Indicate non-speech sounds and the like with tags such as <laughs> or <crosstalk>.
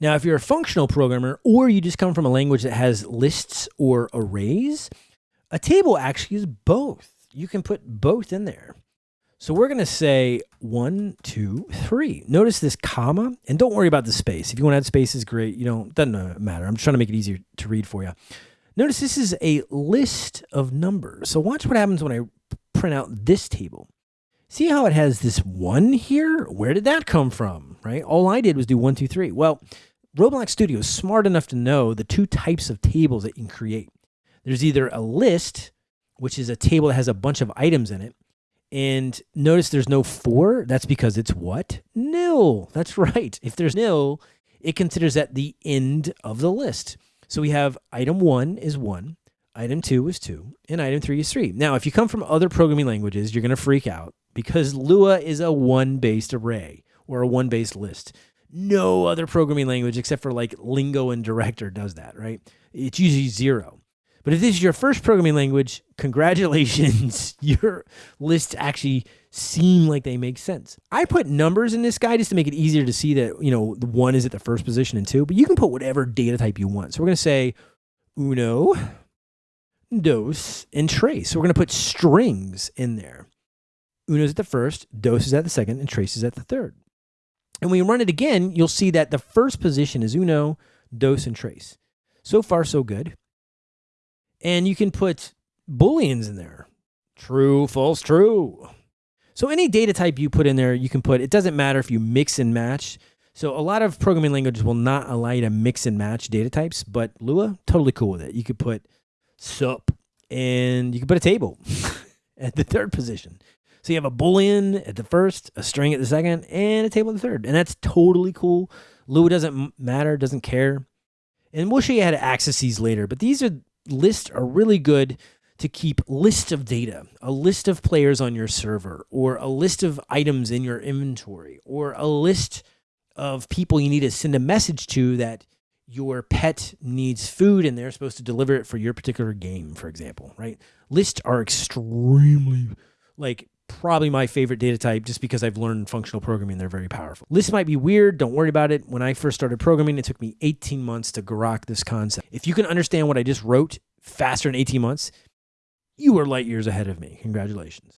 Now, if you're a functional programmer or you just come from a language that has lists or arrays, a table actually is both. You can put both in there. So we're going to say one, two, three. Notice this comma, and don't worry about the space. If you want to add spaces, great. You don't, doesn't matter. I'm just trying to make it easier to read for you. Notice this is a list of numbers. So watch what happens when I print out this table. See how it has this one here? Where did that come from, right? All I did was do one, two, three. Well, Roblox Studio is smart enough to know the two types of tables that you can create. There's either a list, which is a table that has a bunch of items in it, and notice there's no four. That's because it's what? Nil. That's <laughs> right. If there's nil, it considers that the end of the list. So we have item one is one, item two is two, and item three is three. Now, if you come from other programming languages, you're going to freak out because Lua is a one based array or a one based list. No other programming language except for like Lingo and Director does that, right? It's usually zero. But if this is your first programming language, congratulations. <laughs> your lists actually seem like they make sense. I put numbers in this guy just to make it easier to see that, you know, one is at the first position and two, but you can put whatever data type you want. So we're going to say uno, dos, and tres. So we're going to put strings in there. Uno is at the first, dos is at the second, and tres is at the third. And when you run it again, you'll see that the first position is uno, dos, and tres. So far, so good. And you can put booleans in there. True, false, true. So any data type you put in there, you can put, it doesn't matter if you mix and match. So a lot of programming languages will not allow you to mix and match data types, but Lua, totally cool with it. You could put sup and you could put a table <laughs> at the third position. So you have a boolean at the first, a string at the second, and a table at the third. And that's totally cool. Lua doesn't matter, doesn't care. And we'll show you how to access these later, but these are lists are really good to keep list of data, a list of players on your server, or a list of items in your inventory, or a list of people you need to send a message to that your pet needs food and they're supposed to deliver it for your particular game, for example, right? Lists are extremely like probably my favorite data type just because I've learned functional programming. They're very powerful. Lists might be weird. Don't worry about it. When I first started programming, it took me 18 months to grok this concept. If you can understand what I just wrote faster than 18 months, you are light years ahead of me. Congratulations.